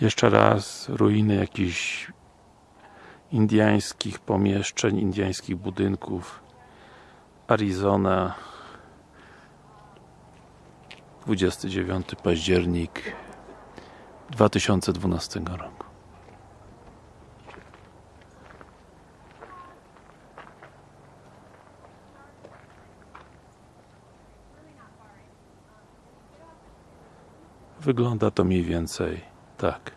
Jeszcze raz ruiny jakichś indiańskich pomieszczeń, indiańskich budynków. Arizona. 29 październik 2012 roku. Wygląda to mniej więcej Так.